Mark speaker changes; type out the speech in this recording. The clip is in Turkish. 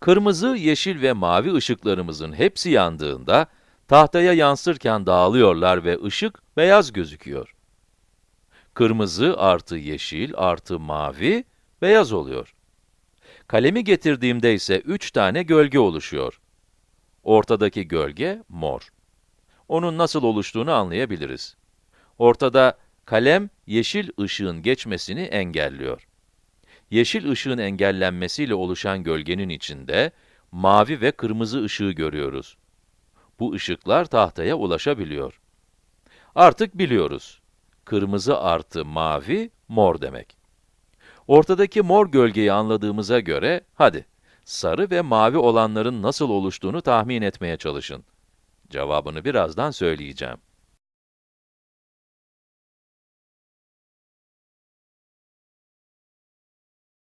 Speaker 1: Kırmızı, yeşil ve mavi ışıklarımızın hepsi yandığında, tahtaya yansırken dağılıyorlar ve ışık beyaz gözüküyor. Kırmızı artı yeşil artı mavi, beyaz oluyor. Kalemi getirdiğimde ise 3 tane gölge oluşuyor. Ortadaki gölge mor. Onun nasıl oluştuğunu anlayabiliriz. Ortada kalem yeşil ışığın geçmesini engelliyor. Yeşil ışığın engellenmesiyle oluşan gölgenin içinde mavi ve kırmızı ışığı görüyoruz. Bu ışıklar tahtaya ulaşabiliyor. Artık biliyoruz. Kırmızı artı mavi, mor demek. Ortadaki mor gölgeyi anladığımıza göre, hadi, sarı ve mavi olanların nasıl oluştuğunu tahmin etmeye çalışın. Cevabını birazdan söyleyeceğim.